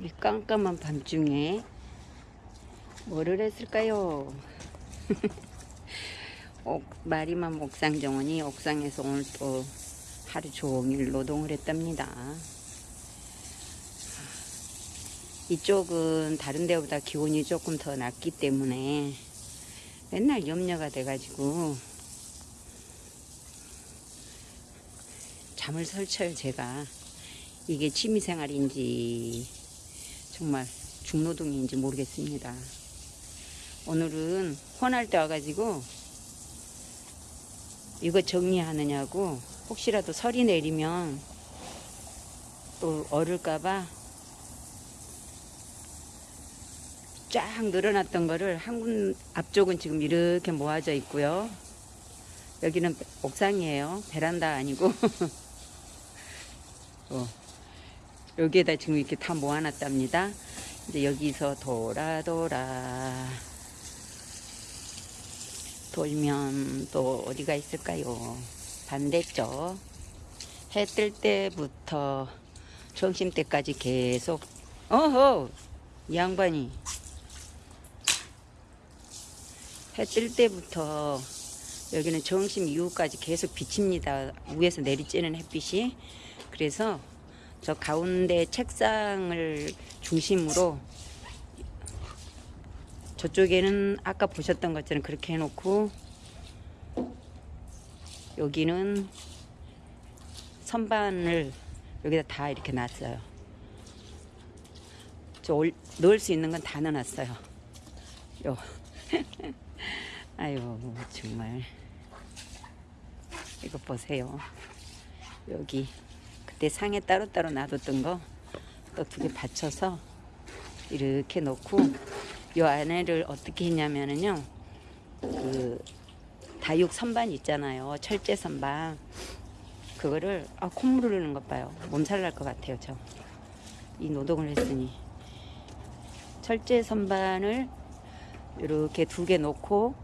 이 깜깜한 밤중에 뭐를 했을까요? 옥, 마리맘 옥상 정원이 옥상에서 오늘 또 하루 종일 노동을 했답니다. 이쪽은 다른 데보다 기온이 조금 더 낮기 때문에 맨날 염려가 돼가지고 잠을 설쳐요 제가 이게 취미생활인지 정말 중노동인지 모르겠습니다 오늘은 혼할 때 와가지고 이거 정리하느냐고 혹시라도 설이 내리면 또 얼을까봐 쫙 늘어났던 거를 한 군 앞쪽은 지금 이렇게 모아져 있고요. 여기는 옥상이에요. 베란다 아니고. 어, 여기에다 지금 이렇게 다 모아놨답니다. 이제 여기서 돌아 돌아 돌면 또 어디가 있을까요? 반대쪽 해 뜰 때부터 점심 때까지 계속 어허 이 양반이 해 뜰 때부터 여기는 정심 이후까지 계속 비칩니다. 위에서 내리쬐는 햇빛이. 그래서 저 가운데 책상을 중심으로 저쪽에는 아까 보셨던 것처럼 그렇게 해놓고 여기는 선반을 여기다 다 이렇게 놨어요. 저 올, 넣을 수 있는 건 다 넣어놨어요. 요. 아유 정말 이거 보세요 여기 그때 상에 따로따로 놔뒀던 거 또 두 개 받쳐서 이렇게 놓고 이 안에를 어떻게 했냐면은요. 그 다육 선반 있잖아요. 철제 선반. 그거를 아 콧물 흐르는 것 봐요. 몸살 날 것 같아요 저. 이 노동을 했으니. 철제 선반을 이렇게 두 개 놓고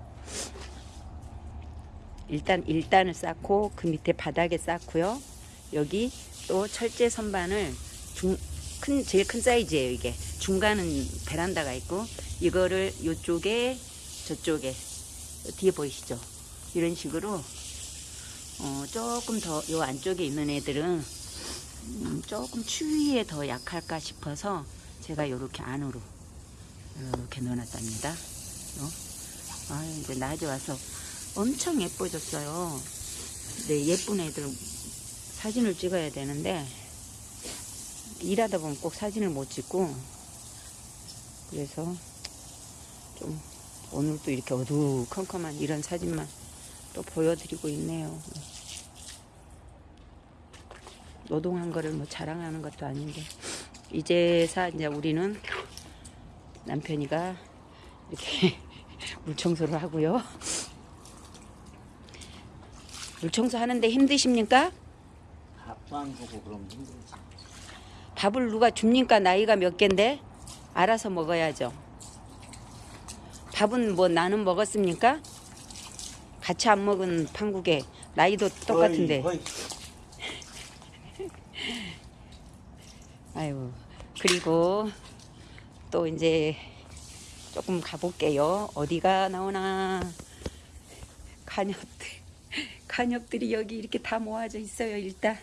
일단 일단을 쌓고 그 밑에 바닥에 쌓고요. 여기 또 철제 선반을 중, 큰 제일 큰 사이즈예요 이게 중간은 베란다가 있고 이거를 이쪽에 저쪽에 뒤에 보이시죠? 이런 식으로 어, 조금 더 요 안쪽에 있는 애들은 음, 조금 추위에 더 약할까 싶어서 제가 이렇게 안으로 이렇게 넣어놨답니다. 어? 아 이제 낮에 와서 엄청 예뻐졌어요. 네, 예쁜 애들 사진을 찍어야 되는데 일하다 보면 꼭 사진을 못 찍고 그래서 좀 오늘 또 이렇게 어두컴컴한 이런 사진만 또 보여드리고 있네요. 노동한 거를 뭐 자랑하는 것도 아닌데 이제사 이제 우리는 남편이가 이렇게 물 청소를 하고요. 물 청소 하는데 힘드십니까? 주고 그러면 힘들지. 밥을 누가 줍니까? 나이가 몇 갠데? 알아서 먹어야죠. 밥은 뭐 나는 먹었습니까? 같이 안 먹은 판국에 나이도 똑같은데. 거의, 거의 아유 그리고 또 이제 조금 가볼게요. 어디가 나오나 간엽들 간엽들이 여기 이렇게 다 모아져 있어요. 일단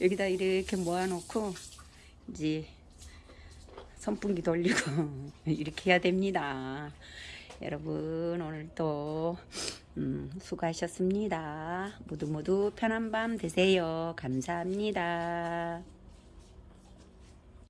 여기다 이렇게 모아놓고 이제 선풍기 돌리고 이렇게 해야 됩니다. 여러분 오늘도 음, 수고하셨습니다. 모두 모두 편한 밤 되세요. 감사합니다.